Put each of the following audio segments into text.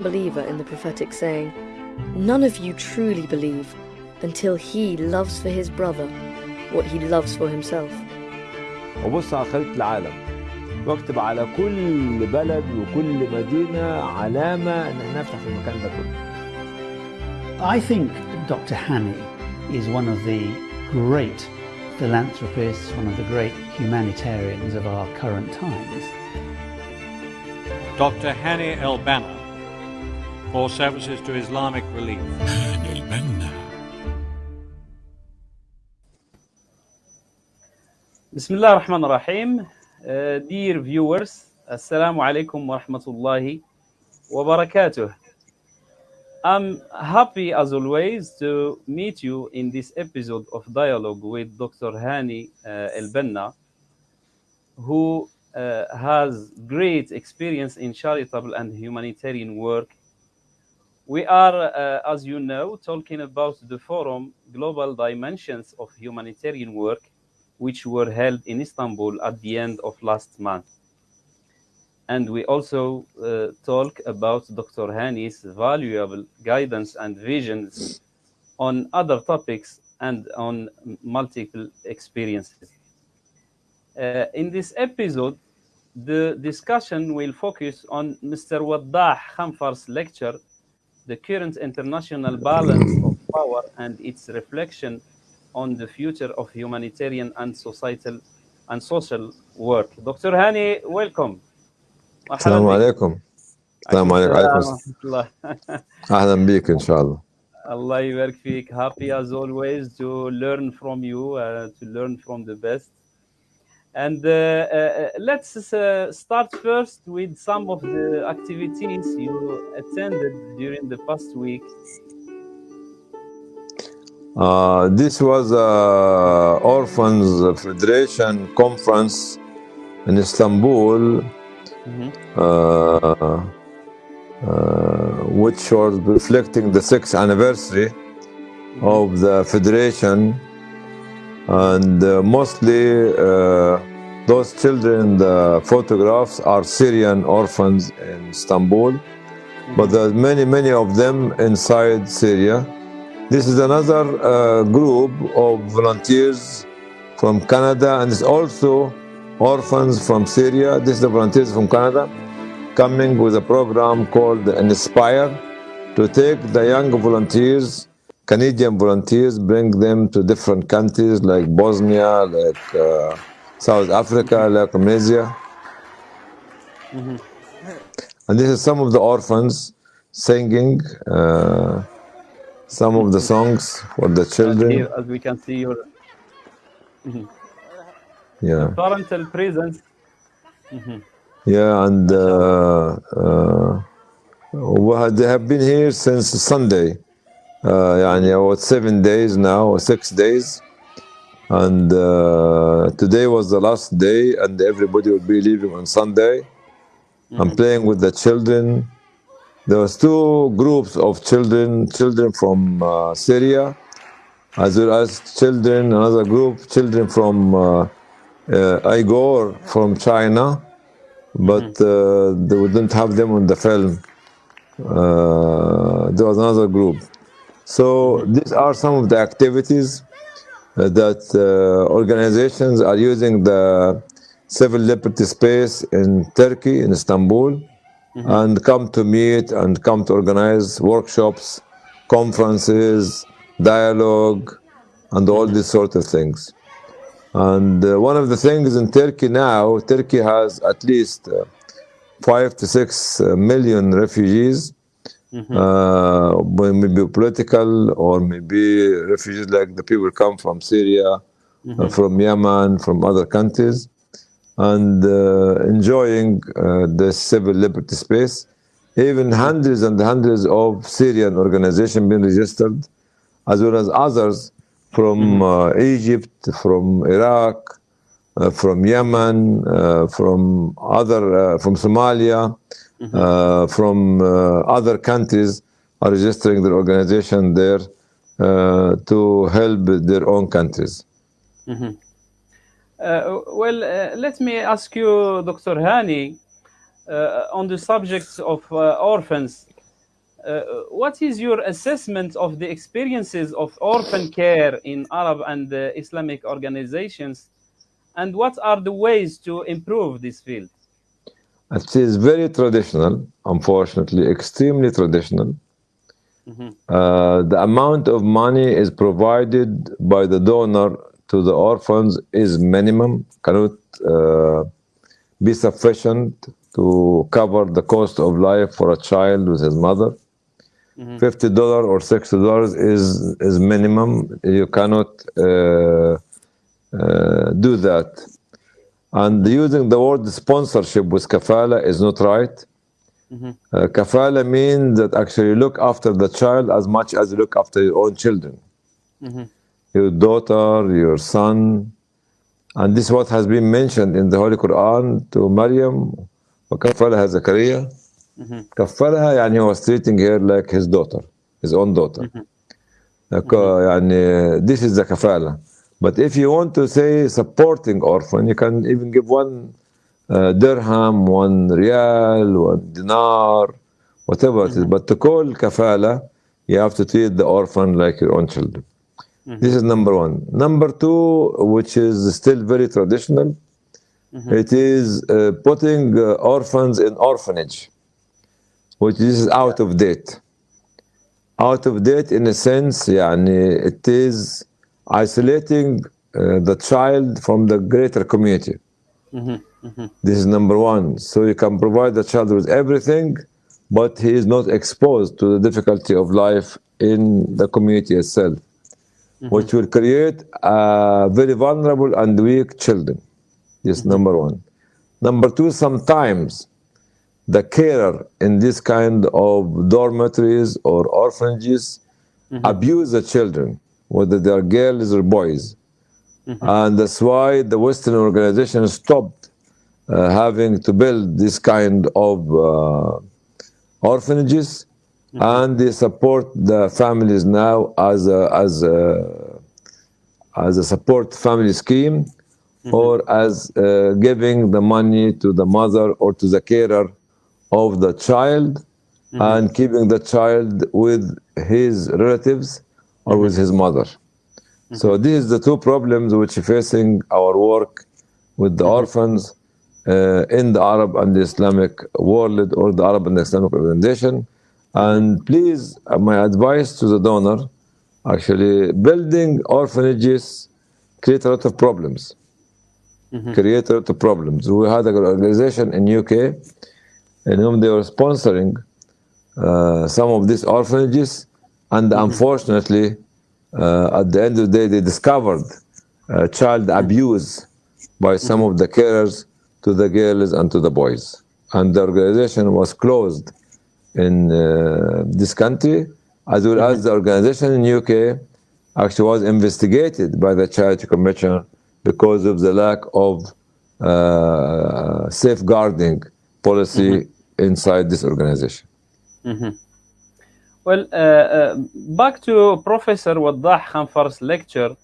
believer in the prophetic saying, None of you truly believe until he loves for his brother what he loves for himself. واكتب على كل بلد وكل مدينة علامة إن احنا نفتح في المكان ده كله. I think Dr. Hani is one of the great philanthropists, one of the great humanitarians of our current times. Dr. Hanny El-Banna or services to Islamic relief. Bismillah ar-Rahman ar-Rahim. Uh, dear viewers, Assalamu alaikum wa rahmatullahi wa barakatuh. I'm happy as always to meet you in this episode of dialogue with Dr. Hani uh, El-Banna, who uh, has great experience in charitable and humanitarian work we are, uh, as you know, talking about the forum Global Dimensions of Humanitarian Work, which were held in Istanbul at the end of last month. And we also uh, talk about Dr. Hani's valuable guidance and visions on other topics and on multiple experiences. Uh, in this episode, the discussion will focus on Mr. Waddah Khanfar's lecture the current international balance of power and its reflection on the future of humanitarian and societal and social work. Dr. Hani, welcome. السلام عليكم. السلام عليكم. عليكم السلام. ورحمة الله. أهلا بيك إن شاء الله. Allah يبارك فيك. Happy as always to learn from you, uh, to learn from the best. And uh, uh, let's uh, start first with some of the activities you attended during the past week. Uh, this was a Orphans Federation conference in Istanbul, uh, uh, which was reflecting the sixth anniversary of the federation, and uh, mostly uh, those children the photographs are Syrian orphans in Istanbul, but there are many, many of them inside Syria. This is another uh, group of volunteers from Canada, and it's also orphans from Syria. This is the volunteers from Canada coming with a program called Inspire to take the young volunteers, Canadian volunteers, bring them to different countries like Bosnia, like uh, South Africa, like Tunisia. And this is some of the orphans singing uh, some of the songs for the children. here, as we can see, your Yeah. parental presence. Yeah, and uh, uh, they have been here since Sunday. Uh, يعني about seven days now or six days and uh, today was the last day and everybody would be leaving on Sunday. Mm -hmm. I'm mm-hmm. playing with the children. There was two groups of children, children from uh, Syria as well as children, another group, children from uh, uh Uyghur from China, but mm -hmm. they wouldn't have them on the film. Uh, there was another group. So these are some of the activities uh, that uh, organizations are using the civil liberty space in Turkey, in Istanbul, and come to meet and come to organize workshops, conferences, dialogue, and all these sort of things. And uh, one of the things in Turkey now, Turkey has at least uh, five to six uh, million refugees, uh, well, maybe political or maybe refugees like the people come from Syria, uh, from Yemen, from other countries, and uh, enjoying uh, the civil liberty space. Even hundreds and hundreds of Syrian organizations been registered, as well as others from uh, Egypt, from Iraq, uh, from Yemen, uh, from other, uh, from Somalia, uh, from uh, other countries are registering their organization there uh, to help their own countries. Uh, well, let me ask you, Dr. Hani, on the subject of orphans. uh, what is your assessment of the experiences of orphan care in Arab and uh, Islamic organizations, and what are the ways to improve this field? It is very traditional, unfortunately, extremely traditional. Uh, the amount of money is provided by the donor to the orphans is minimum, cannot uh, be sufficient to cover the cost of life for a child with his mother. Fifty dollar or sixty dollars is is minimum. You cannot uh, uh, do that. And using the word sponsorship with kafala is not right. Uh, kafala means that actually you look after the child as much as you look after your own children. Your daughter, your son. And this is what has been mentioned in the Holy Quran to Maryam. وكفلها زكريا كفلها يعني he was treating her like his daughter, his own daughter. Like, uh, يعني this is the kafala. But if you want to say supporting orphan, you can even give one uh, dirham, one real, one dinar, whatever it is. But to call kafala, you have to treat the orphan like your own children. This is number one. Number two, which is still very traditional, it is uh, putting uh, orphans in orphanage, which is out of date. Out of date in a sense, يعني it is isolating uh, the child from the greater community. Mm-hmm, mm-hmm. This is number one. So you can provide the child with everything, but he is not exposed to the difficulty of life in the community itself, mm-hmm. which will create uh, very vulnerable and weak children. Yes, number one. Number two, sometimes the carer in this kind of dormitories or orphanages abuse the children, whether they are girls or boys. And that's why the Western organization stopped uh, having to build this kind of uh, orphanages, and they support the families now as a, as a, as a support family scheme, or as uh, giving the money to the mother or to the carer of the child, and keeping the child with his relatives or with his mother. So these are the two problems which are facing our work with the orphans uh, in the Arab and the Islamic world or the Arab and the Islamic organization. And please, uh, my advice to the donor, actually building orphanages create a lot of problems. Create a lot of problems. We had an organization in UK in whom they were sponsoring uh, some of these orphanages, and unfortunately, uh, at the end of the day, they discovered uh, child abuse by some of the carers to the girls and to the boys. And the organization was closed in uh, this country, as well as the organization in UK actually was investigated by the Charity Commission because of the lack of uh, safeguarding policy inside this organization. Well, uh, uh, back to Professor Waddah Khanfar's lecture,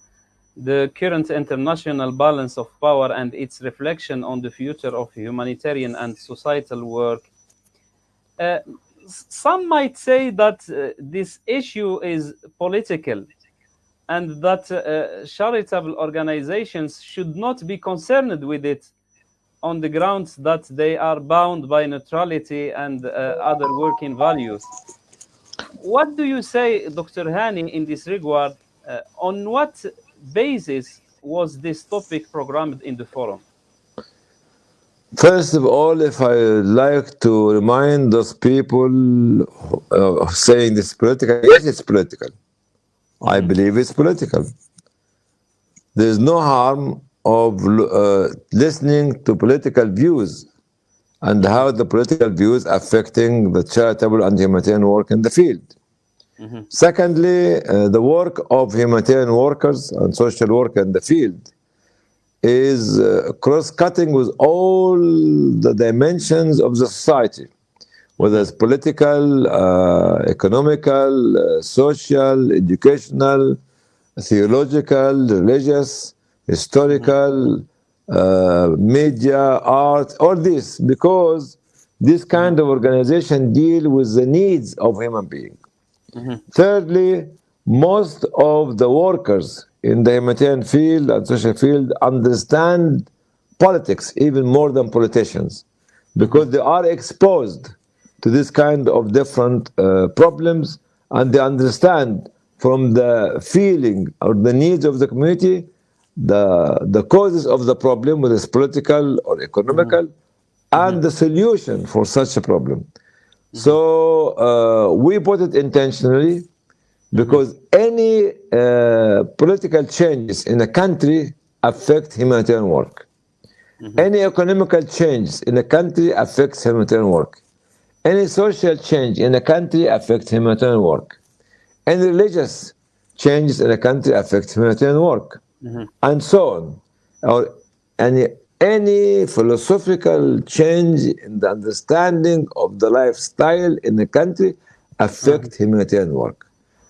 the current international balance of power and its reflection on the future of humanitarian and societal work. Uh, some might say that uh, this issue is political and that uh, charitable organizations should not be concerned with it on the grounds that they are bound by neutrality and uh, other working values. What do you say, Dr. Hani, in this regard? Uh, on what basis was this topic programmed in the forum? First of all, if I like to remind those people uh, saying this political, yes, it's political. I believe it's political. There's no harm of uh, listening to political views and how the political views affecting the charitable and humanitarian work in the field. Secondly, uh, the work of humanitarian workers and social work in the field is uh, cross-cutting with all the dimensions of the society, whether it's political, uh, economical, uh, social, educational, theological, religious, historical, uh, media, art, all this, because this kind of organization deal with the needs of human being. Thirdly, most of the workers in the humanitarian field and social field understand politics even more than politicians because they are exposed to this kind of different uh, problems and they understand from the feeling or the needs of the community the, the causes of the problem, whether it's political or economical, and the solution for such a problem. So uh, we put it intentionally because any uh, political changes in a country affect humanitarian work. Any economical changes in a country affects humanitarian work. Any social change in a country affects humanitarian work. Any religious changes in a country affect humanitarian work, Mm-hmm. and so on. Or any any philosophical change in the understanding of the lifestyle in the country affect mm-hmm. humanitarian work.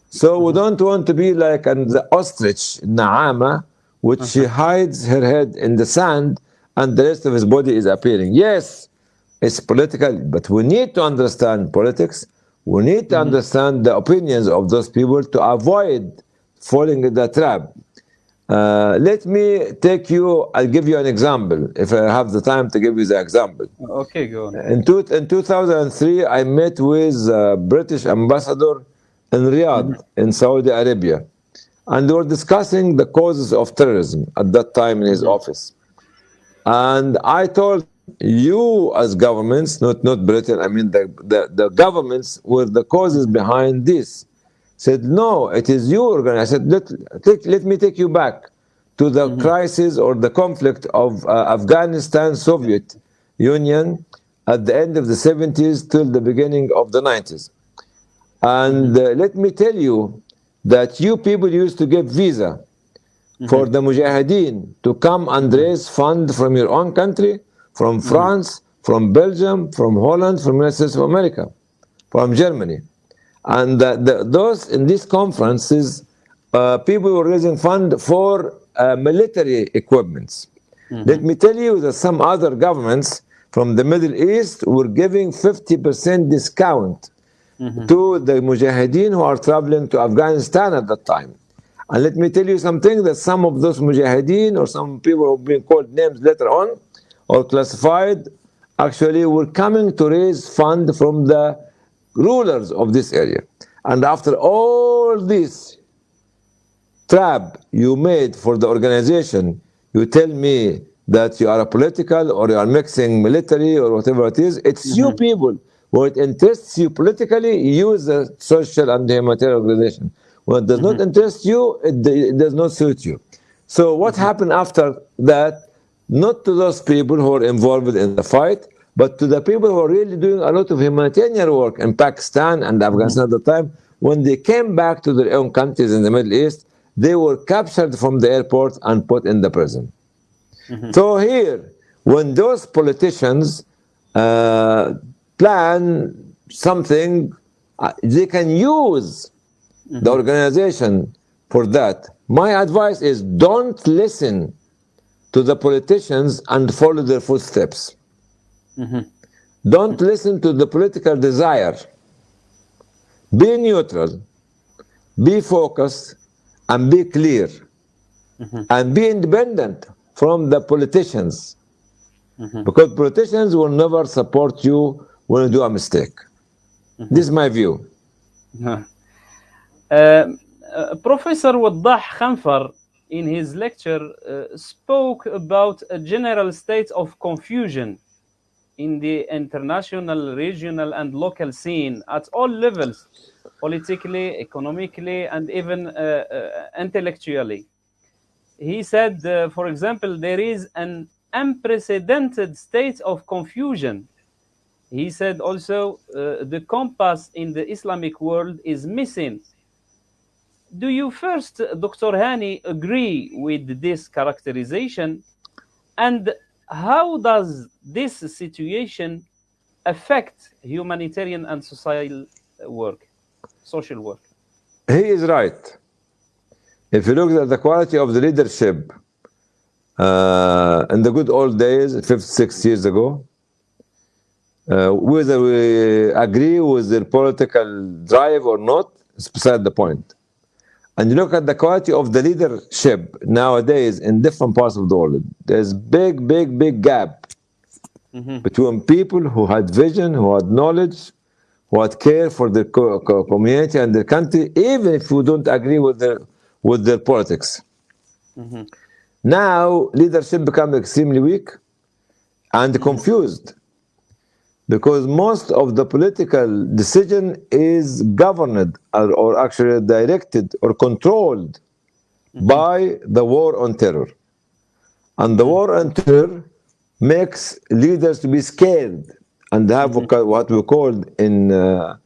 So we mm-hmm. don't want to be like an, the ostrich, Naama, which she hides her head in the sand and the rest of his body is appearing. Yes, it's political, but we need to understand politics. We need to understand the opinions of those people to avoid falling in the trap. Uh, let me take you, I'll give you an example, if I have the time to give you the example. Okay, go on. In, two, in 2003, I met with uh, British ambassador in Riyadh, in Saudi Arabia, and they were discussing the causes of terrorism at that time in his office. And I told you as governments, not not Britain, I mean the, the, the governments were the causes behind this. Said, no, it is you organ. I said, let, take, let me take you back to the mm-hmm. crisis or the conflict of uh, Afghanistan Soviet Union at the end of the 70s till the beginning of the 90s. And mm-hmm. uh, let me tell you that you people used to give visa mm-hmm. for the Mujahideen to come and raise fund from your own country, from France, from Belgium, from Holland, from United States of America, from Germany. And uh, the, those in these conferences, uh, people were raising fund for uh, military equipments. Let me tell you that some other governments from the Middle East were giving 50% discount to the Mujahideen who are traveling to Afghanistan at that time. And let me tell you something that some of those Mujahideen or some people who have been called names later on or classified actually were coming to raise fund from the rulers of this area. And after all this trap you made for the organization, you tell me that you are a political or you are mixing military or whatever it is. It's you mm-hmm. people. When it interests you politically, use the social and the humanitarian organization. When it does not mm-hmm. interest you, it, it does not suit you. So what mm-hmm. happened after that? Not to those people who are involved in the fight, but to the people who are really doing a lot of humanitarian work in Pakistan and Afghanistan at the time. When they came back to their own countries in the Middle East, they were captured from the airport and put in the prison. So here, when those politicians uh, plan something, uh, they can use the organization for that. My advice is don't listen to the politicians and follow their footsteps. Don't listen to the political desire. Be neutral, be focused, and be clear, and be independent from the politicians. Because politicians will never support you when you do a mistake. This is my view. Uh, uh, Professor Waddah Khanfar, in his lecture, uh, spoke about a general state of confusion in the international, regional, and local scene at all levels politically, economically, and even uh, uh, intellectually. He said, uh, for example, there is an unprecedented state of confusion. He said also, uh, the compass in the Islamic world is missing. Do you first, Dr. Hani, agree with this characterization? And how does this situation affect humanitarian and social work, social work? He is right. If you look at the quality of the leadership uh, in the good old days, 56 years ago, Uh, whether we agree with their political drive or not, it's beside the point. And you look at the quality of the leadership nowadays in different parts of the world. There's big, big, big gap mm-hmm. between people who had vision, who had knowledge, who had care for their co- co- community and their country, even if you don't agree with their with their politics. Mm-hmm. Now leadership become extremely weak and mm-hmm. confused because most of the political decision is governed or, or actually directed or controlled mm-hmm. by the war on terror. And the mm-hmm. war on terror makes leaders to be scared and have mm-hmm. what we call in, uh,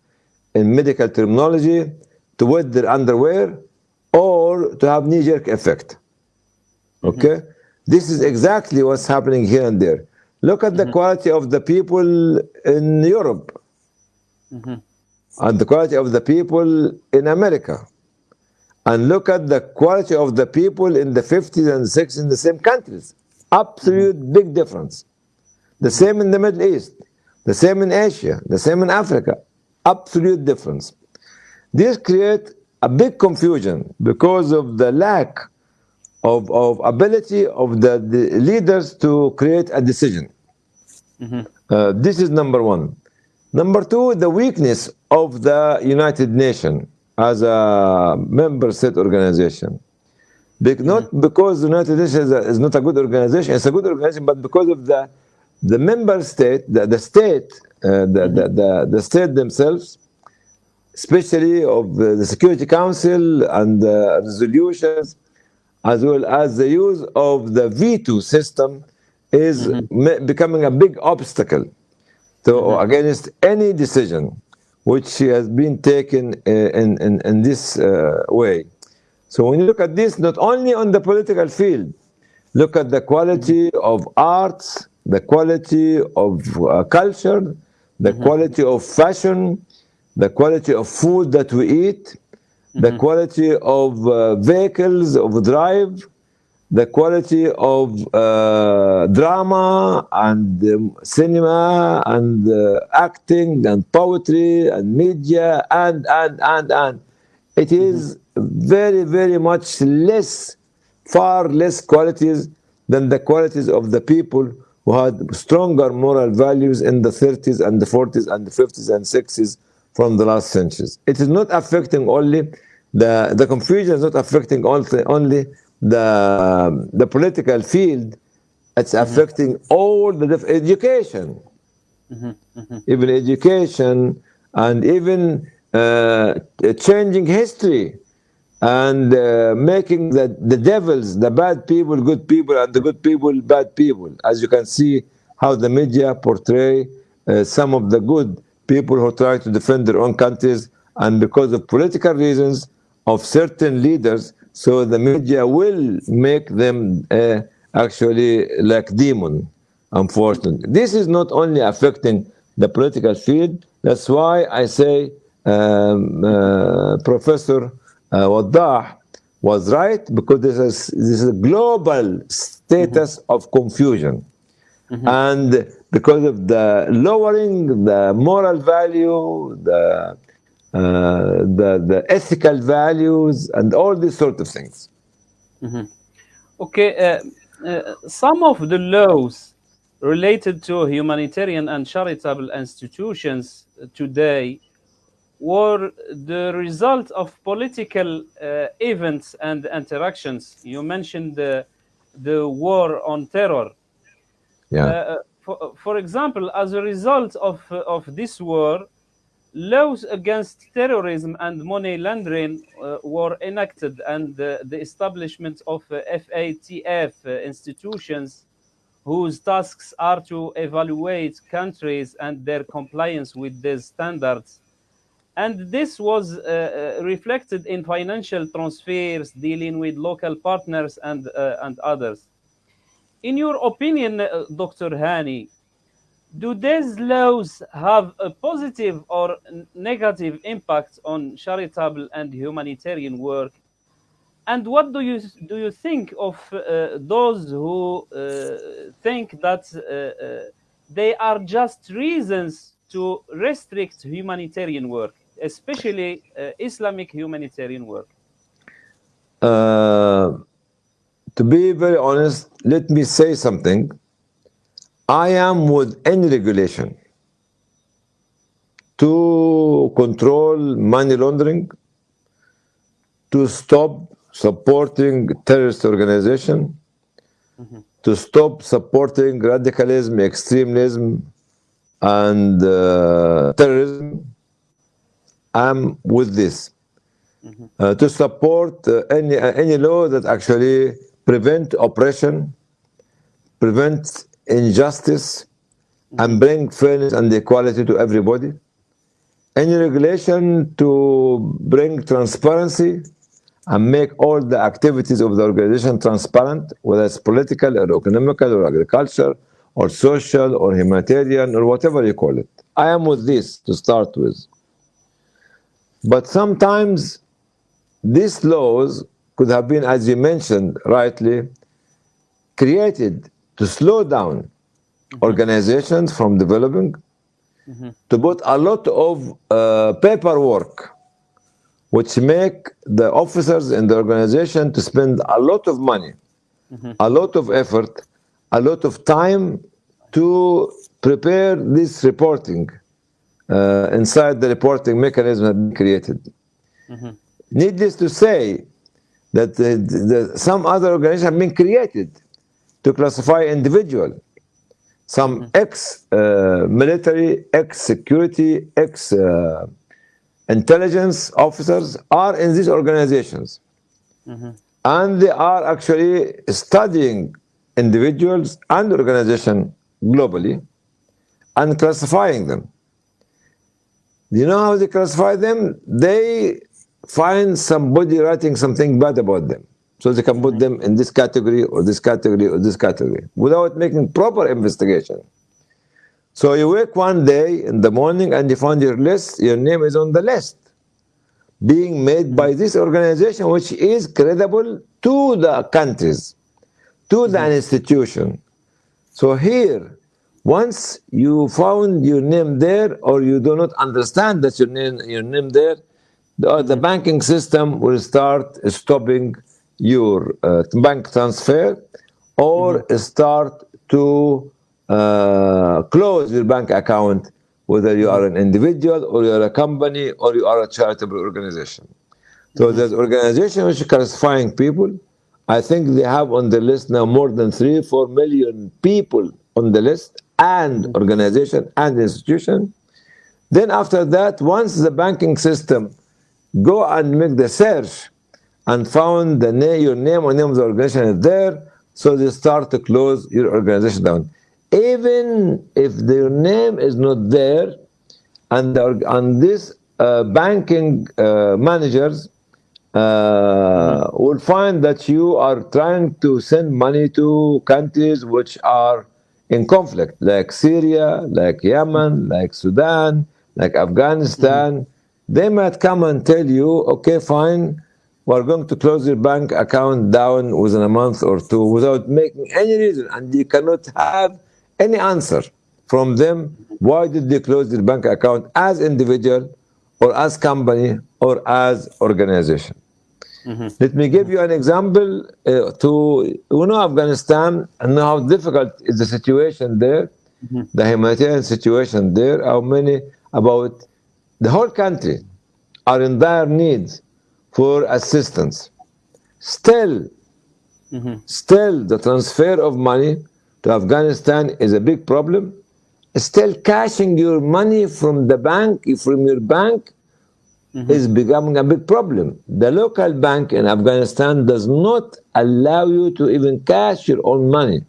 in medical terminology to wet their underwear or to have knee-jerk effect. Okay? This is exactly what's happening here and there. Look at the mm-hmm. quality of the people in Europe mm-hmm. and the quality of the people in America. And look at the quality of the people in the 50s and 60s in the same countries. Absolute mm-hmm. big difference. The same in the Middle East, the same in Asia, the same in Africa. Absolute difference. This creates a big confusion because of the lack of, of ability of the, the leaders to create a decision. Uh, this is number one. Number two, the weakness of the United Nations as a member state organization. Be- not because the United Nations is, a- is not a good organization, it's a good organization, but because of the the member state, the, the state, uh, the, the, the, the state themselves, especially of the, the Security Council and the resolutions, as well as the use of the veto system, is ma- becoming a big obstacle to against any decision which has been taken uh, in, in, in this uh, way. So when you look at this, not only on the political field, look at the quality of arts, the quality of uh, culture, the quality of fashion, the quality of food that we eat, the quality of uh, vehicles of drive, the quality of uh, drama and um, cinema and uh, acting and poetry and media and and and and it is very very much less far less qualities than the qualities of the people who had stronger moral values in the 30s and the 40s and the 50s and 60s from the last centuries. It is not affecting only the the confusion is not affecting only only the the political field. It's affecting all the education, even education, and even uh, changing history and uh, making the, the devils, the bad people, good people, and the good people, bad people. As you can see, how the media portray uh, some of the good people who try to defend their own countries, and because of political reasons of certain leaders, so the media will make them uh, actually like demon. Unfortunately, this is not only affecting the political field. That's why I say um, uh, Professor uh, Waddah was right because this is this is a global status of confusion, and because of the lowering the moral value, the the the ethical values, and all these sort of things. Okay, uh, uh, some of the laws related to humanitarian and charitable institutions today were the result of political uh, events and interactions. You mentioned the, the war on terror. Yeah. Uh, for, for example, as a result of, of this war, laws against terrorism and money laundering uh, were enacted, and uh, the establishment of uh, FATF uh, institutions, whose tasks are to evaluate countries and their compliance with these standards. And this was uh, uh, reflected in financial transfers dealing with local partners and, and others. In your opinion, Dr. Hani, do these laws have a positive or negative impact on charitable and humanitarian work? And what do you do you think of uh, those who uh, think that uh, uh, they are just reasons to restrict humanitarian work, especially uh, Islamic humanitarian work? Uh, to be very honest, let me say something. I am with any regulation to control money laundering, to stop supporting terrorist organization, to stop supporting radicalism, extremism, and uh, terrorism. I'm with this. Uh, to support uh, any uh, any law that actually prevent oppression, prevent injustice, and mm-hmm. bring fairness and equality to everybody. Any regulation to bring transparency and make all the activities of the organization transparent, whether it's political or economical or agriculture or social or humanitarian or whatever you call it. I am with this to start with. But sometimes these laws could have been, as you mentioned rightly, created to slow down organizations from developing, to put a lot of uh, paperwork, which make the officers in the organization to spend a lot of money, a lot of effort, a lot of time to prepare this reporting uh, inside the reporting mechanism that been created. Needless to say that the, the, some other organizations have been created to classify individual. Some mm-hmm. ex-military, uh, ex-security, ex-intelligence uh, officers are in these organizations. Mm-hmm. And they are actually studying individuals and organization globally and classifying them. Do You know how they classify them? They find somebody writing something bad about them. So they can put them in this category or this category or this category without making proper investigation. So you wake one day in the morning and you find your list, your name is on the list, being made by hmm. this organization which is credible to the countries, to the hmm. institution. So here, once you found your name there or you do not understand that your name, your name there, the, the hmm. banking system will start stopping your uh, bank transfer or start to uh, close your bank account, whether you are an individual or you are a company or you are a charitable organization. So there's organization which is classifying people. I think they have on the list now more than three, four million people on the list and organization and institution. Then after that, once the banking system go and make the search and found the name, your name or name of the organization is there, so they start to close your organization down. Even if their name is not there, and, the, and these uh, banking uh, managers uh, will find that you are trying to send money to countries which are in conflict, like Syria, like Yemen, like Sudan, like Afghanistan. They might come and tell you, okay, fine, we're going to close your bank account down within a month or two without making any reason, and you cannot have any answer from them. Why did they close their bank account as individual, or as company, or as organization? Let me give you an example uh, to you know Afghanistan and know how difficult is the situation there, the humanitarian situation there. How many about the whole country are in dire need for assistance. Still, mm-hmm. still the transfer of money to Afghanistan is a big problem. Still cashing your money from the bank, from your bank, mm-hmm. is becoming a big problem. The local bank in Afghanistan does not allow you to even cash your own money,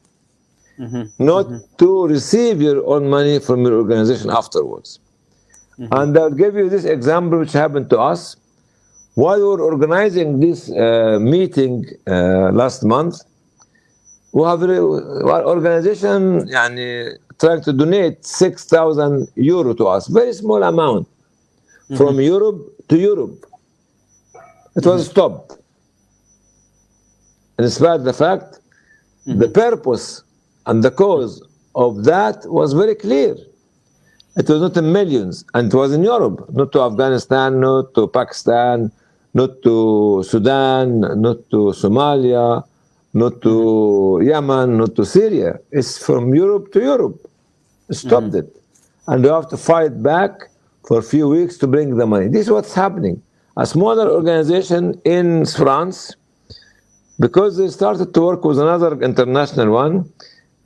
mm-hmm. not to receive your own money from your organization afterwards. And I'll give you this example which happened to us. While we were organizing this uh, meeting uh, last month, we have our organization yani, trying to donate 6,000 euro to us, very small amount, from Europe to Europe. It was stopped. In spite of the fact, the purpose and the cause of that was very clear. It was not in millions, and it was in Europe, not to Afghanistan, not to Pakistan, not to Sudan, not to Somalia, not to Yemen, not to Syria. It's from Europe to Europe. Stopped it. And we have to fight back for a few weeks to bring the money. This is what's happening. A smaller organization in France, because they started to work with another international one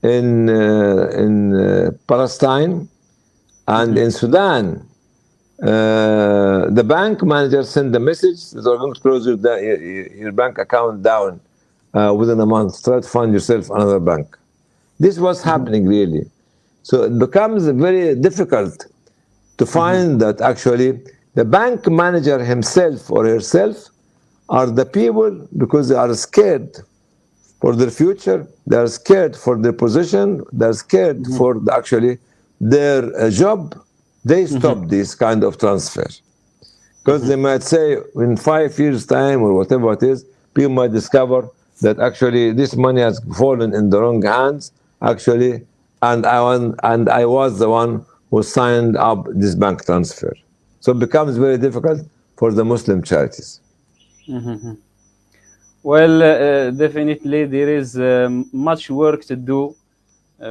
in, uh, in uh, Palestine and in Sudan, uh, the bank manager sent the message that we're going to close your, your, your bank account down uh, within a month. Try to find yourself another bank. This was happening really. So it becomes very difficult to find that actually the bank manager himself or herself are the people because they are scared for their future, they are scared for their position, they are scared for the, actually their uh, job. They stop this kind of transfer because they might say in five years' time or whatever it is, people might discover that actually this money has fallen in the wrong hands. Actually, and I want, and I was the one who signed up this bank transfer. So it becomes very difficult for the Muslim charities. Well, uh, uh, definitely there is um, much work to do uh,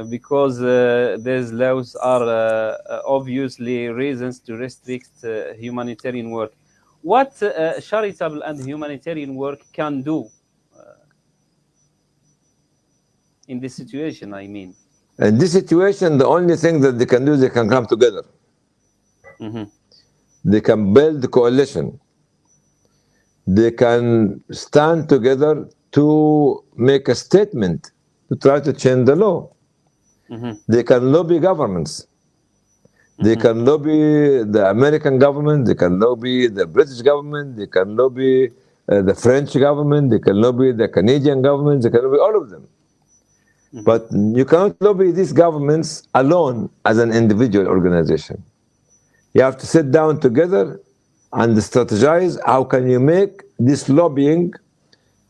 because uh, these laws are uh, uh, obviously reasons to restrict uh, humanitarian work. What uh, charitable and humanitarian work can do uh, in this situation, I mean? In this situation, the only thing that they can do, they can come together. Mhm. They can build coalition. They can stand together to make a statement to try to change the law. Mhm. They can lobby governments. They can lobby the American government. They can lobby the British government. They can lobby uh, the French government. They can lobby the Canadian government. They can lobby all of them. But you cannot lobby these governments alone as an individual organization. You have to sit down together and strategize how can you make this lobbying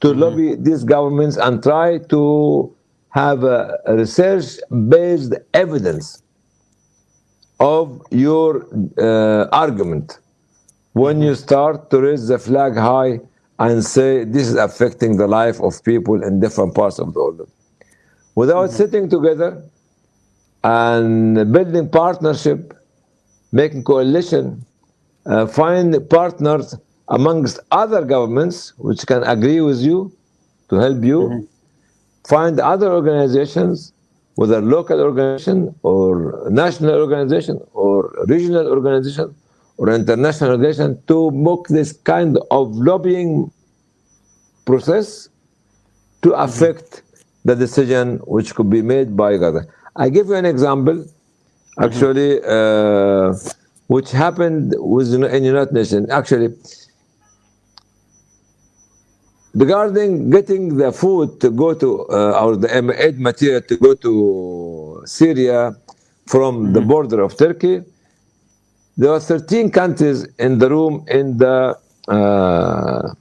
to lobby these governments and try to have research-based evidence of your uh, argument. When you start to raise the flag high and say this is affecting the life of people in different parts of the world. Without sitting together and building partnership, making coalition, uh, find partners amongst other governments which can agree with you to help you, find other organizations, whether local organization or national organization or regional organization or international organization to book this kind of lobbying process to affect the decision which could be made by Gaza. I give you an example, actually, uh, which happened with in United Nations. Actually, regarding getting the food to go to uh, or the aid material to go to Syria from the border of Turkey, there are 13 countries in the room in the uh,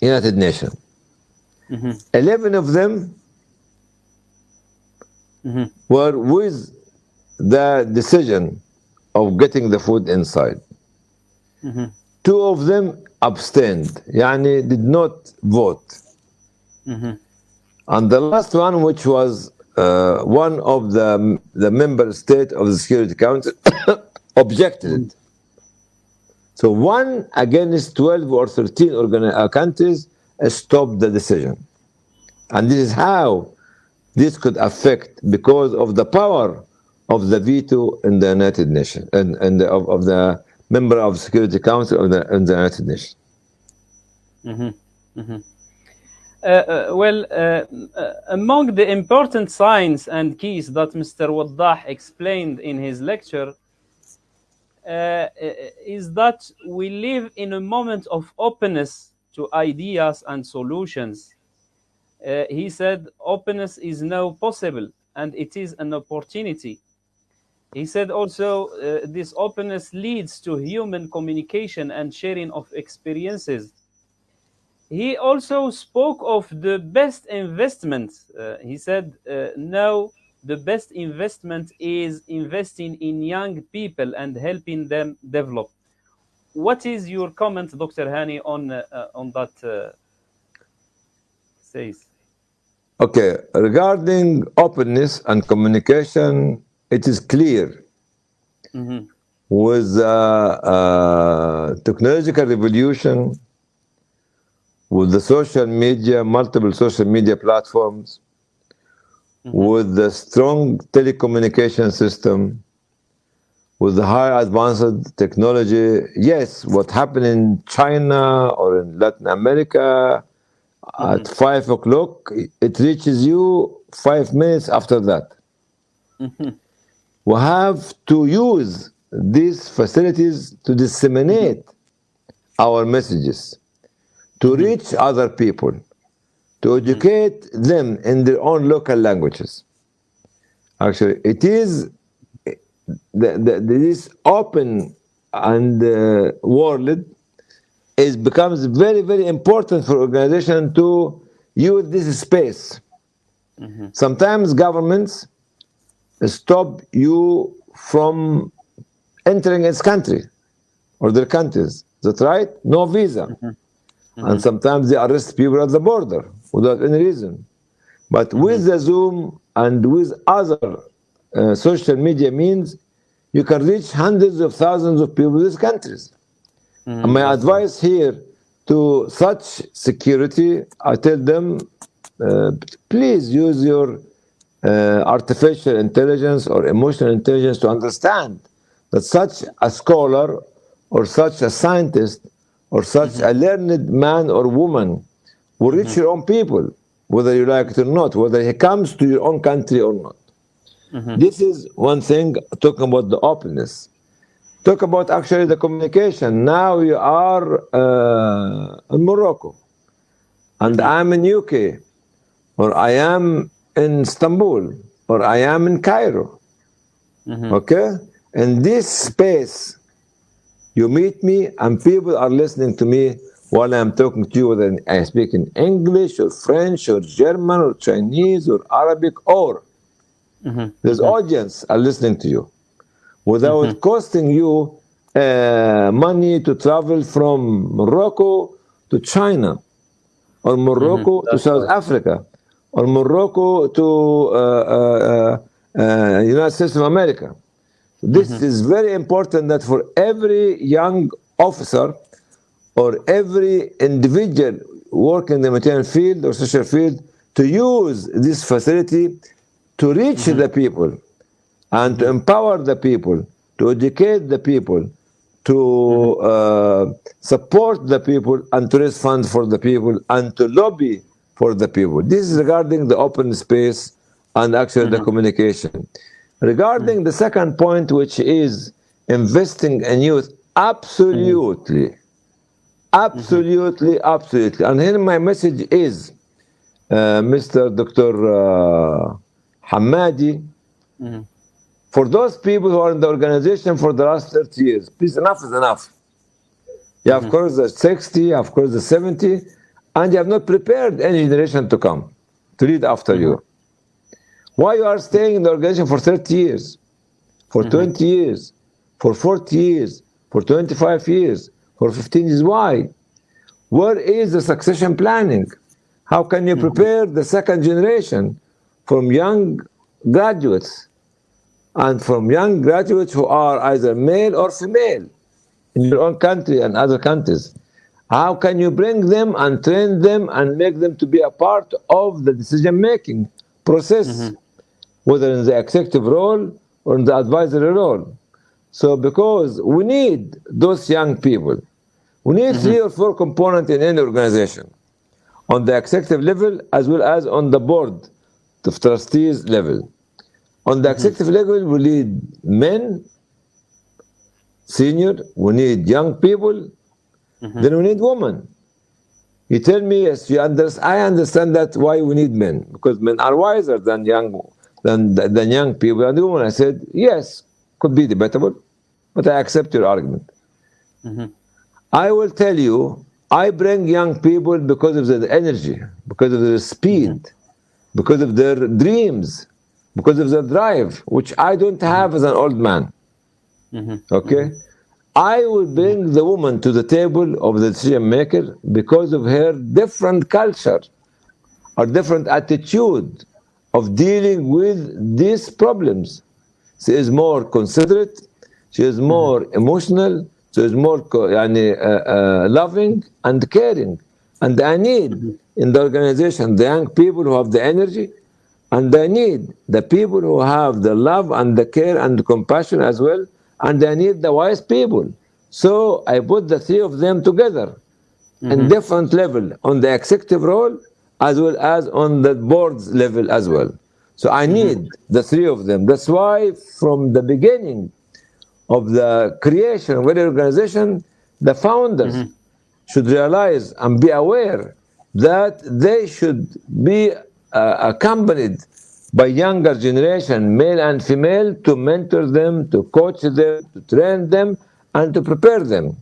United Nations. 11 of them were with the decision of getting the food inside. Two of them abstained, yani did not vote. And the last one, which was uh, one of the, the member state of the Security Council, objected. So one against 12 or 13 organi- uh, countries stopped the decision. And this is how this could affect because of the power of the veto in the United Nations and, and the, of, of the member of Security Council of the, United Nations. Uh, uh, well, uh, uh, among the important signs and keys that Mr. Waddah explained in his lecture uh, uh, is that we live in a moment of openness to ideas and solutions. He said openness is now possible and it is an opportunity. He said also uh, this openness leads to human communication and sharing of experiences. He also spoke of the best investment. Uh, he said, uh, now the best investment is investing in young people and helping them develop. What is your comment, Dr. Hani, on uh, on that? Uh, says. Okay, regarding openness and communication, it is clear Mhm. with the uh, technological revolution, with the social media, multiple social media platforms, with the strong telecommunication system, with the high advanced technology. Yes, what happened in China or in Latin America at five o'clock, it reaches you five minutes after that. We have to use these facilities to disseminate our messages, to mm-hmm. reach other people, to mm-hmm. educate them in their own local languages. Actually, it is the, the, this open and uh, world is becomes very very important for organization to use this space. Mm-hmm. Sometimes governments stop you from entering its country or their countries. That's right. No visa, and sometimes they arrest people at the border without any reason. But with the Zoom and with other uh, social media means, you can reach hundreds of thousands of people in these countries. And my advice here to such security, I tell them, uh, please use your uh, artificial intelligence or emotional intelligence to understand that such a scholar or such a scientist or such a learned man or woman will reach your own people, whether you like it or not, whether he comes to your own country or not. This is one thing talking about the openness. Talk about actually the communication. Now you are uh, in Morocco, and I'm in UK, or I am in Istanbul, or I am in Cairo. Mm-hmm. Okay? In this space, you meet me, and people are listening to me while I'm talking to you, whether I speak in English, or French, or German, or Chinese, or Arabic, or mm-hmm. there's mm-hmm. audience are listening to you. Without costing you uh, money to travel from Morocco to China, or Morocco to South Africa, or Morocco to uh, uh, uh, United States of America. This is very important that for every young officer or every individual working in the material field or social field to use this facility to reach the people and to empower the people, to educate the people, to uh, support the people, and to raise funds for the people, and to lobby for the people. This is regarding the open space and actually the communication. Regarding the second point, which is investing in youth, absolutely, absolutely, absolutely. And here my message is, uh, Mr. Dr. Uh, Hamadi, for those people who are in the organization for the last 30 years, please, enough is enough. You have course, the 60, of course, the 70, and you have not prepared any generation to come to lead after you. Mm-hmm. Why you are staying in the organization for 30 years, for mm-hmm. 20 years, for 40 years, for 25 years, for 15 years? Why? Where is the succession planning? How can you mm-hmm. prepare the second generation from young graduates and from young graduates who are either male or female in your own country and other countries? How can you bring them and train them and make them to be a part of the decision making process, mm-hmm. whether in the executive role or in the advisory role? So, because we need those young people, we need mm-hmm. three or four components in any organization on the executive level as well as on the board of trustees level. On the mm-hmm. executive level, we need men, senior, we need young people, Mm-hmm. then we need women. You tell me, yes, you understand, I understand that why we need men, because men are wiser than young than, than young people. And the woman, I said, yes, could be debatable, but I accept your argument. Mm-hmm. I will tell you, I bring young people because of their energy, because of their speed, mm-hmm. because of their dreams, because of their drive, which I don't have as an old man. Okay? I will bring the woman to the table of the decision maker because of her different culture or different attitude of dealing with these problems. She is more considerate, she is mm-hmm. more emotional, she is more uh, uh, loving and caring. And I need mm-hmm. in the organization the young people who have the energy, and I need the people who have the love and the care and the compassion as well and I need the wise people. So I put the three of them together in mm-hmm. different level on the executive role as well as on the board's level as well. So I mm-hmm. need the three of them. That's why from the beginning of the creation of any organization, the founders mm-hmm. should realize and be aware that they should be uh, accompanied by younger generation, male and female, to mentor them, to coach them, to train them, and to prepare them.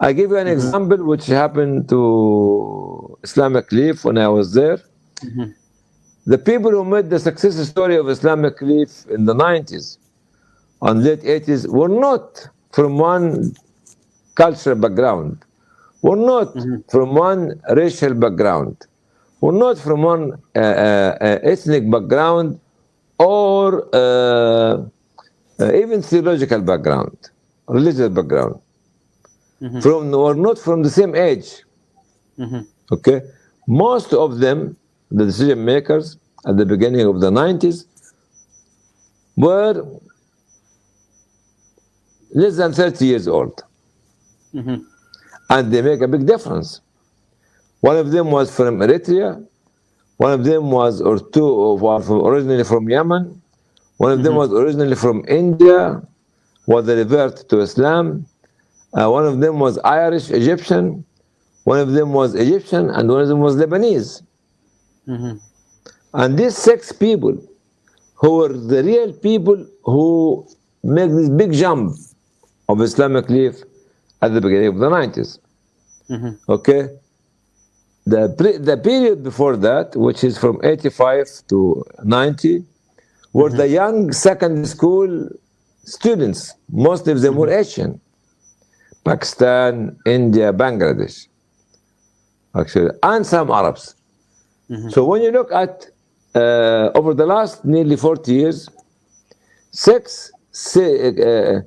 I give you an mm-hmm. example which happened to Islamic Relief when I was there. Mm-hmm. The people who made the success story of Islamic Relief in the 90s and late 80s were not from one cultural background, were not mm-hmm. from one racial background, were not from one uh, uh, uh, ethnic background or uh, uh, even theological background, religious background. From were not from the same age. Okay, most of them, the decision makers at the beginning of the 90s, were less than 30 years old. And they make a big difference. One of them was from Eritrea, one of them was, or two, were from, originally from Yemen, one of them mm-hmm. was originally from India, was a revert to Islam, uh, one of them was Irish Egyptian, one of them was Egyptian, and one of them was Lebanese. Mm-hmm. And these six people, who were the real people who make this big jump of Islamic Relief at the beginning of the 90s. Mm-hmm. Okay? The, the period before that, which is from 85 to 90, were mm -hmm. the mm-hmm. young secondary school students. Most of them were mm-hmm. Asian. Pakistan, India, Bangladesh, actually, and some Arabs. Mm -hmm. So when you look at uh, over the last nearly 40 years, six uh,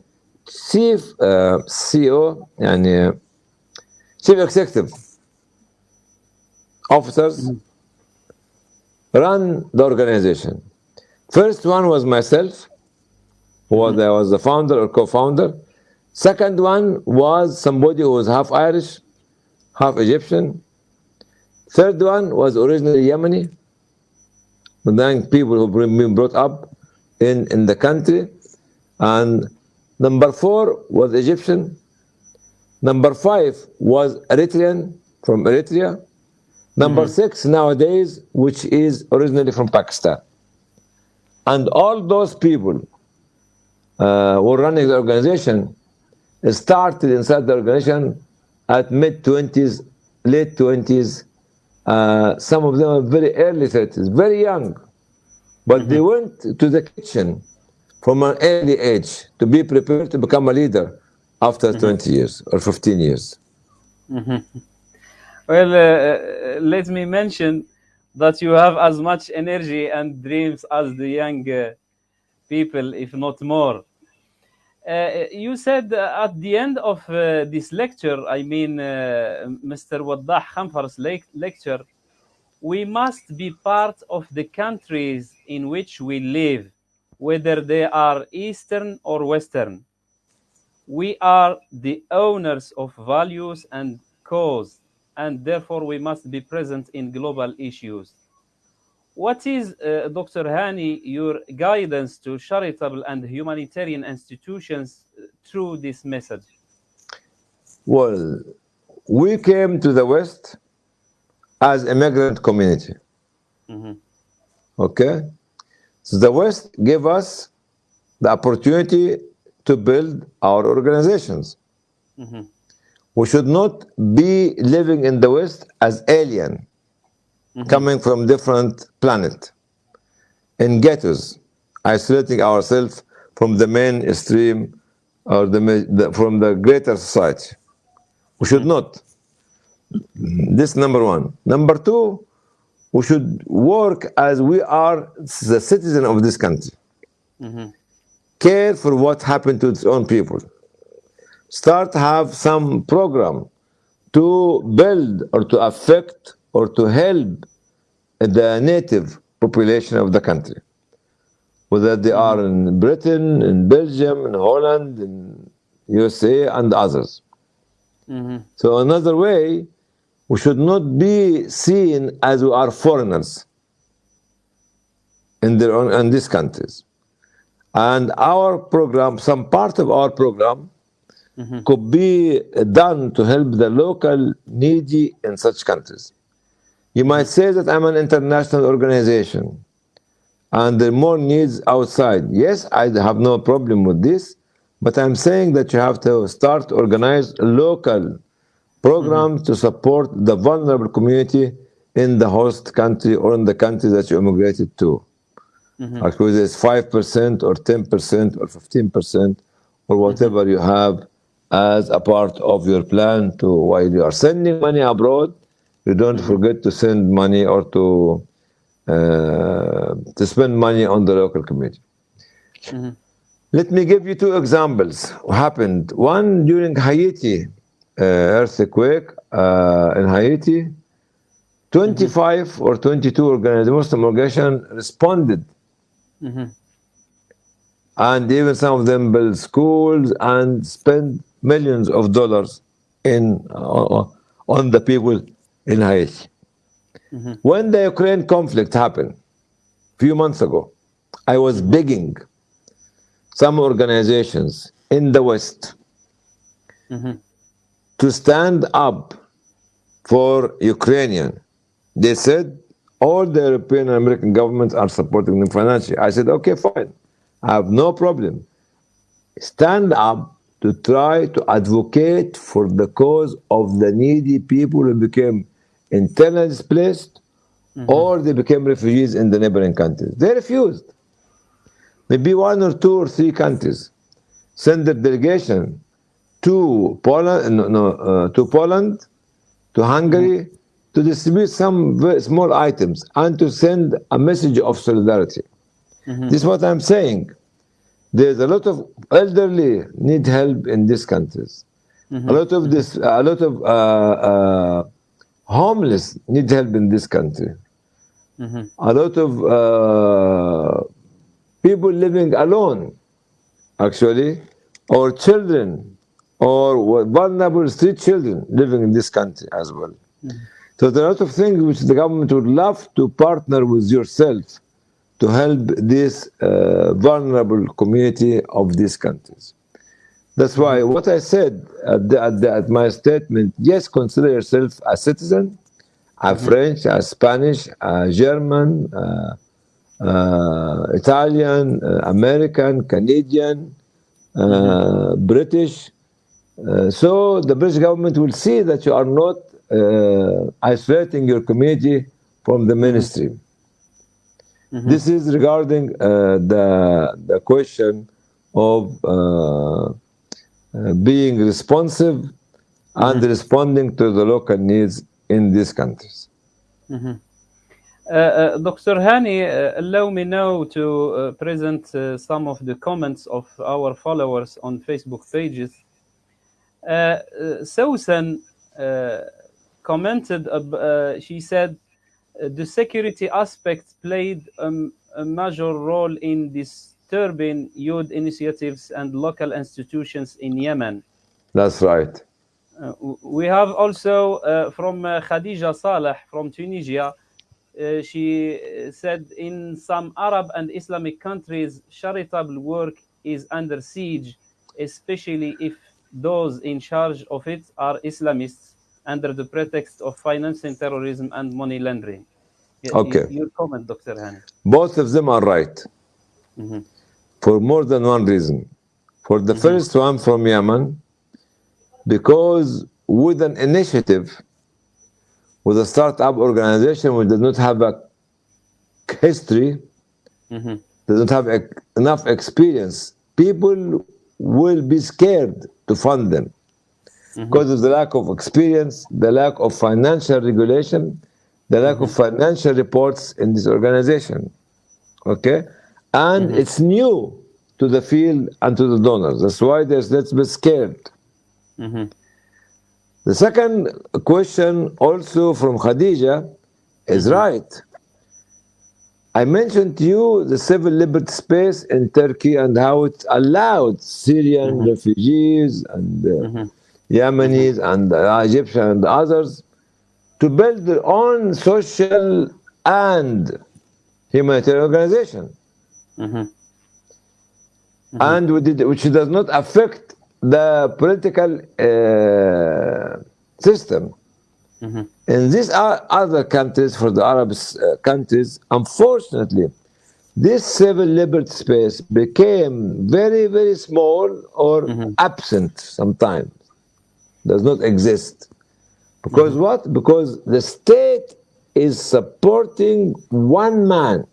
chief uh, CEO and uh, chief executive officers run the organization. First one was myself, who was, I was the founder or co-founder. Second one was somebody who was half Irish, half Egyptian. Third one was originally Yemeni, but then people who been been brought up in, in the country. And number four was Egyptian. Number five was Eritrean from Eritrea. Number six nowadays, which is originally from Pakistan. And all those people uh, who were running the organization started inside the organization at mid 20s, late 20s. Uh, some of them are very early 30s, very young. But they went to the kitchen from an early age to be prepared to become a leader after 20 years or 15 years. Well, uh, let me mention that you have as much energy and dreams as the young uh, people, if not more. Uh, you said uh, at the end of uh, this lecture, I mean, uh, Mr. Waddah Khanfar's lec- lecture, we must be part of the countries in which we live, whether they are Eastern or Western. We are the owners of values and cause, and therefore we must be present in global issues. What is, uh, Dr. Hani, your guidance to charitable and humanitarian institutions uh, through this message? Well, we came to the West as a migrant community. Okay? So the West gave us the opportunity to build our organizations. We should not be living in the West as alien, mm-hmm. coming from different planet, in ghettos, isolating ourselves from the mainstream or the, the from the greater society. We should mm-hmm. not. This number one. Number two, we should work as we are the citizen of this country. Mm-hmm. Care for what happened to its own people. Start have some program to build or to affect or to help the native population of the country. Whether they are in Britain, in Belgium, in Holland, in USA, and others. Mm-hmm. So another way, we should not be seen as we are foreigners in their own in these countries. And our program, some part of our program, Mm-hmm. could be done to help the local needy in such countries. You might say that I'm an international organization and there are more needs outside. Yes, I have no problem with this, but I'm saying that you have to start organize local programs mm-hmm. to support the vulnerable community in the host country or in the country that you immigrated to. Mm-hmm. Actually, it's five percent or ten percent or fifteen percent or whatever you have as a part of your plan to while you are sending money abroad, you don't forget to send money or to uh, to spend money on the local community. Let me give you two examples. What happened one during Haiti uh, earthquake uh, in Haiti. 25 or 22 organizations, Muslim organizations responded and even some of them built schools and spend millions of dollars in uh, uh, on the people in Haiti. Mm-hmm. When the Ukraine conflict happened a few months ago, I was begging some organizations in the West mm-hmm. to stand up for Ukrainian. They said all the European and American governments are supporting them financially. I said, okay, fine. I have no problem. Stand up to try to advocate for the cause of the needy people who became internally displaced mm-hmm. or they became refugees in the neighboring countries. They refused. Maybe one or two or three countries send their delegation to Poland, no, no, uh, to Poland, to Hungary, mm-hmm. to distribute some very small items and to send a message of solidarity. Mm-hmm. This is what I'm saying. There's a lot of elderly need help in these countries. A lot of this, a lot of uh, uh, homeless need help in this country. A lot of uh, people living alone, actually, or children, or vulnerable street children living in this country as well. So there are a lot of things which the government would love to partner with yourself to help this uh, vulnerable community of these countries. That's why what I said at, the, at, the, at my statement, yes, consider yourself a citizen, a French, a Spanish, a German, uh, uh, Italian, uh, American, Canadian, uh, British. Uh, so the British government will see that you are not uh, isolating your community from the mainstream. This is regarding uh, the, the question of uh, uh, being responsive and responding to the local needs in these countries. Uh, uh, Dr. Hani, uh, allow me now to uh, present uh, some of the comments of our followers on Facebook pages. Uh, uh, Susan uh, commented, uh, she said, the security aspect played um, a major role in disturbing youth initiatives and local institutions in Yemen. That's right. Uh, we have also uh, from uh, Khadija Saleh from Tunisia. Uh, she uh, said in some Arab and Islamic countries, charitable work is under siege, especially if those in charge of it are Islamists under the pretext of financing terrorism and money laundering. Okay. Your comment, Dr. Hani. Both of them are right mm-hmm. for more than one reason. For the mm-hmm. first one from Yemen, because with an initiative, with a startup organization which does not have a history, mm-hmm. doesn't have enough experience, people will be scared to fund them Mm-hmm. because of the lack of experience, the lack of financial regulation, the lack of mm-hmm. financial reports in this organization. Okay? And mm-hmm. it's new to the field and to the donors. That's why there's let's be scared. The second question, also from Khadija, is right. I mentioned to you the civil liberty space in Turkey and how it allowed Syrian refugees and uh, Yemenis and uh, Egyptian and others to build their own social and humanitarian organization. And we did- which does not affect the political uh, system. In these other countries, for the Arab uh, countries, unfortunately, this civil liberty space became very, very small or absent sometimes, does not exist. Because mm-hmm. what? Because the state is supporting one man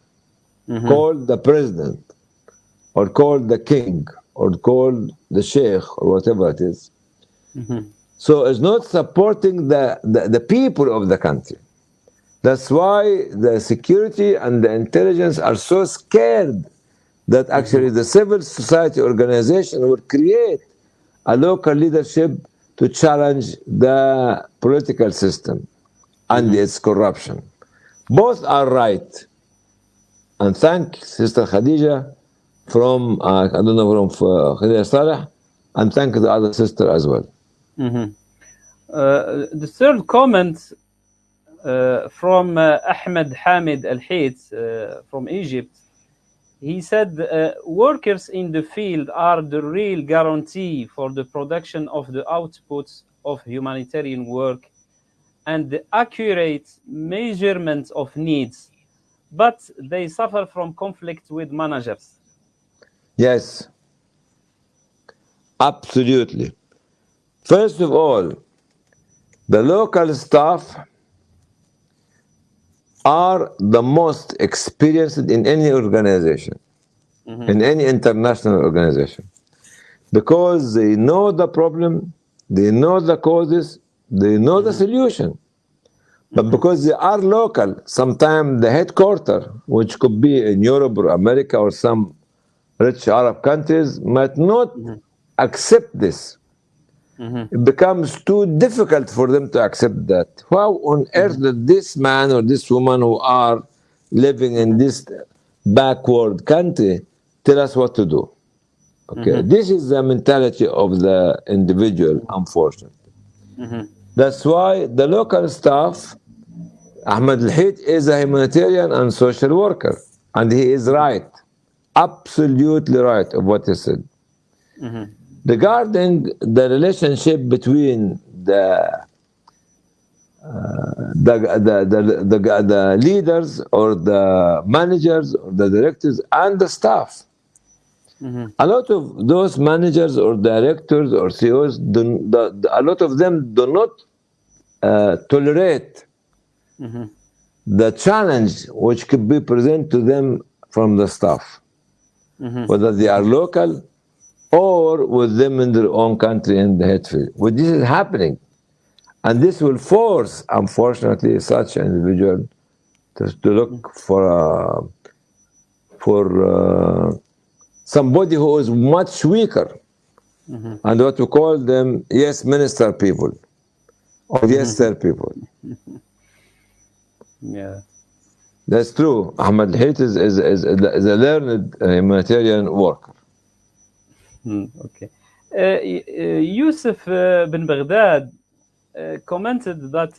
mm-hmm. called the president, or called the king, or called the sheikh, or whatever it is. Mm-hmm. So it's not supporting the, the, the people of the country. That's why the security and the intelligence are so scared that actually the civil society organization will create a local leadership to challenge the political system and its corruption. Both are right. And thank Sister Khadija from, uh, I don't know, from uh, Khadija Saleh, and thank the other sister as well. Uh, the third comment uh, from uh, Ahmed Hamid Al Hayt from Egypt. He said uh, workers in the field are the real guarantee for the production of the outputs of humanitarian work and the accurate measurement of needs, but they suffer from conflict with managers. Yes, absolutely. First of all, the local staff are the most experienced in any organization, mm-hmm. in any international organization, because they know the problem, they know the causes, they know the mm-hmm. solution. But mm-hmm. because they are local, sometimes the headquarter, which could be in Europe or America or some rich Arab countries, might not accept this. Mm-hmm. It becomes too difficult for them to accept that. How on mm-hmm. earth did this man or this woman who are living in this backward country tell us what to do? Okay, mm-hmm. this is the mentality of the individual, unfortunately. That's why the local staff, Ahmed Al Hayt is a humanitarian and social worker, and he is right, absolutely right of what he said. Regarding the relationship between the uh, the, the, the, the, the leaders or the managers or the directors and the staff. A lot of those managers or directors or CEOs, do, the, the- a lot of them do not uh, tolerate the challenge which could be presented to them from the staff, whether they are local or with them in their own country in the headfield. Well, this is happening. And this will force, unfortunately, such an individual to, to look for a, for uh, somebody who is much weaker, and what we call them yes minister people, or yes sir people. Yeah. That's true. Ahmed Hayt is, is, is, is a learned uh, humanitarian worker. Hmm, okay. Uh, uh, Yusuf uh, bin Baghdad commented that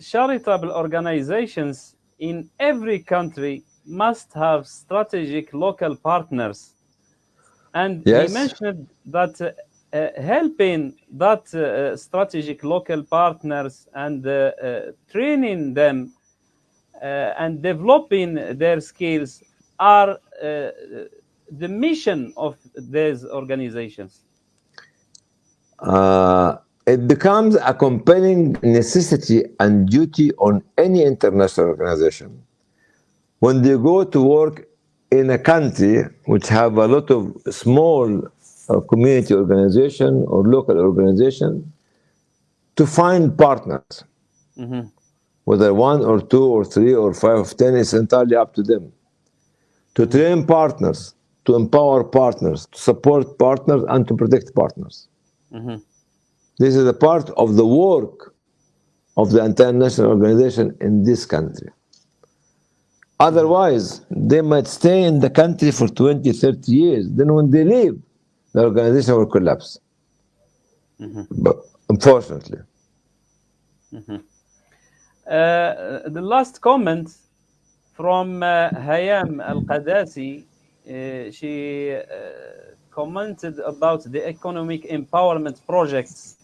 charitable organizations in every country must have strategic local partners. And Yes. he mentioned that uh, uh, helping that uh, strategic local partners and training them and developing their skills are the mission of these organizations. Uh, it becomes a compelling necessity and duty on any international organization when they go to work in a country which have a lot of small uh, community organization or local organization to find partners. Mhm. Whether one or two or three or five or ten is entirely up to them. To train partners, to empower partners, to support partners, and to protect partners. Mhm. This is a part of the work of the international organization in this country. Otherwise, they might stay in the country for 20, 30 years. Then when they leave, the organization will collapse. But unfortunately. Uh, the last comment from uh, Hayam Al Qadasi, she uh, commented about the economic empowerment projects.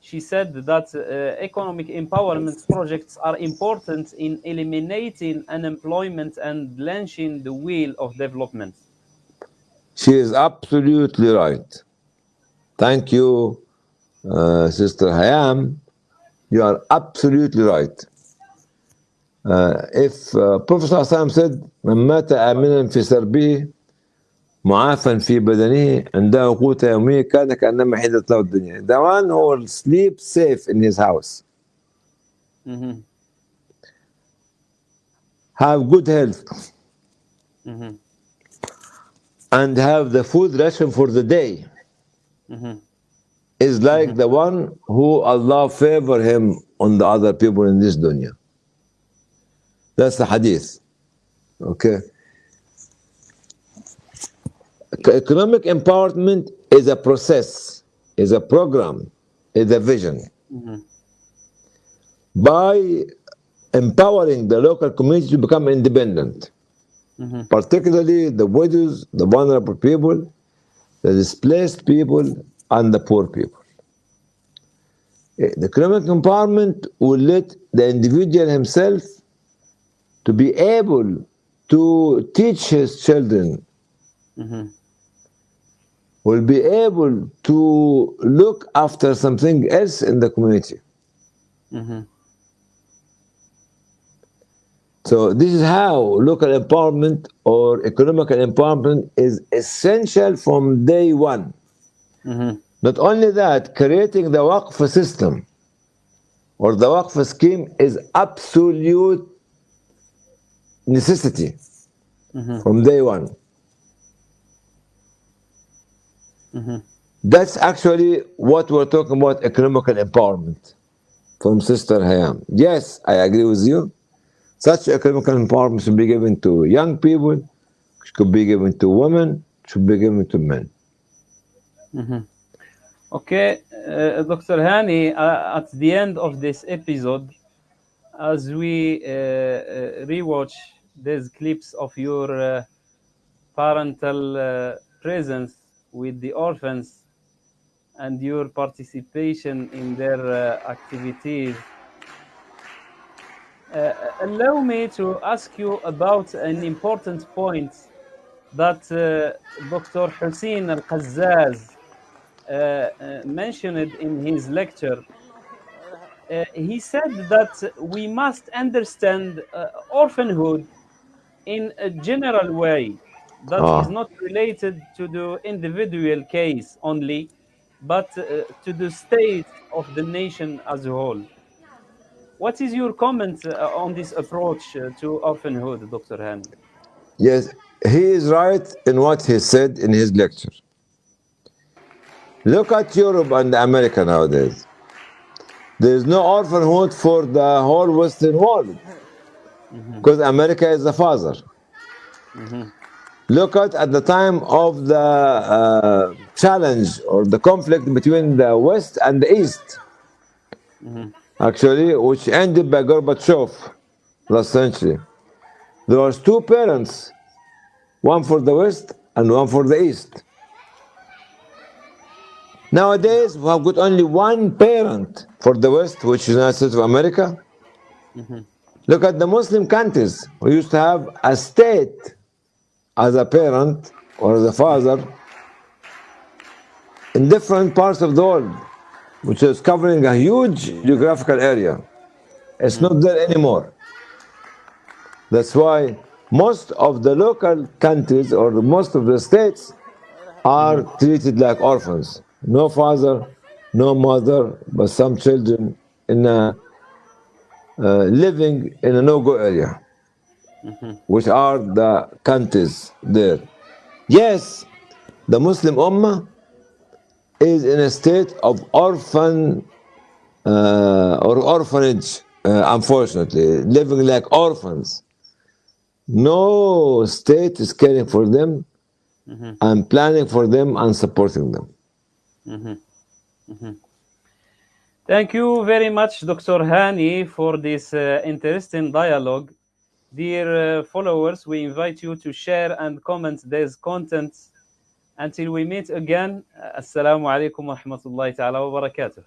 She said that uh, economic empowerment projects are important in eliminating unemployment and launching the wheel of development. She is absolutely right. Thank you, uh, Sister Hayam. You are absolutely right. Uh, if uh, Prophet ﷺ said, من مات آمنا في سربه معافا في بدنه عنده قوت يومية كان كأنما حيدت له الدنيا. The one who will sleep safe in his house, Mhm, have good health, mhm, and have the food ration for the day, mhm, is like the one who Allah favor him on the other people in this dunya. That's the hadith. Okay. Economic empowerment is a process, is a program, is a vision. mhm, By empowering the local community to become independent, mhm, particularly the widows, the vulnerable people, the displaced people, and the poor people. Eh, The economic empowerment will let the individual himself to be able to teach his children, mhm, will be able to look after something else in the community. mhm, So this is how local empowerment or economic empowerment is essential from day one. mhm, Not only that, creating the Waqf system or the Waqf scheme is absolute necessity mhm, from day one. mhm. That's actually what we're talking about economical empowerment from Sister Hayam. Yes, I agree with you. Such economical empowerment should be given to young people, should be given to women, should be given to men. Okay, uh, Dr. Hani, uh, at the end of this episode, as we uh, uh, rewatch these clips of your uh, parental uh, presence with the orphans and your participation in their uh, activities, uh, allow me to ask you about an important point that uh, Dr. Hussein Al Qazzaz uh, mentioned in his lecture. He said that we must understand orphanhood in a general way that is Ah. not related to the individual case only, but uh, to the state of the nation as a whole. What is your comment uh, on this approach uh, to orphanhood, Dr. Hani? Yes, he is right in what he said in his lecture. Look at Europe and America nowadays. There is no orphanhood for the whole Western world Mm-hmm. because America is the father. Mm-hmm. Look at at the time of the uh, challenge or the conflict between the West and the East, mm-hmm. actually, which ended by Gorbachev last century. There was two parents, one for the West and one for the East. Nowadays, we have got only one parent for the West, which is the United States of America. Look at the Muslim countries. We used to have a state as a parent or as a father in different parts of the world, which is covering a huge geographical area. It's not mm. there anymore. That's why most of the local countries or most of the states are mm. treated like orphans. No father, no mother, but some children in a, uh, living in a no-go area, which are the countries there. Yes, the Muslim Ummah is in a state of orphan uh, or orphanage, uh, unfortunately, living like orphans. No state is caring for them and planning for them and supporting them. Thank you very much, Dr. Hani, for this uh, interesting dialogue. Dear uh, followers, we invite you to share and comment this content. Until we meet again, uh, Assalamu alaikum wa rahmatullahi ta'ala wa barakatuh.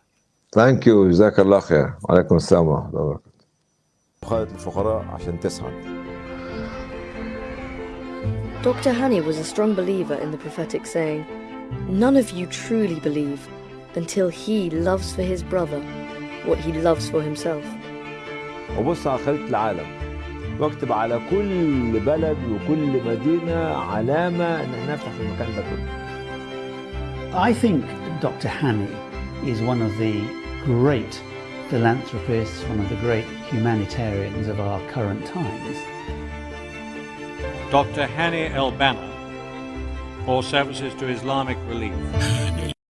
Thank you جزاك الله خير وعليكم السلام ورحمة الله وبركاته خالد الفقراء عشان تسعد Dr. Hani was a strong believer in the prophetic saying, None of you truly believe until he loves for his brother what he loves for himself. وبص على خريطة العالم واكتب على كل بلد وكل مدينة علامة إن احنا نفتح في المكان ده كله I think Dr. Hani is one of the great philanthropists, one of the great humanitarians of our current times. Dr. Hani El Banna for services to Islamic relief.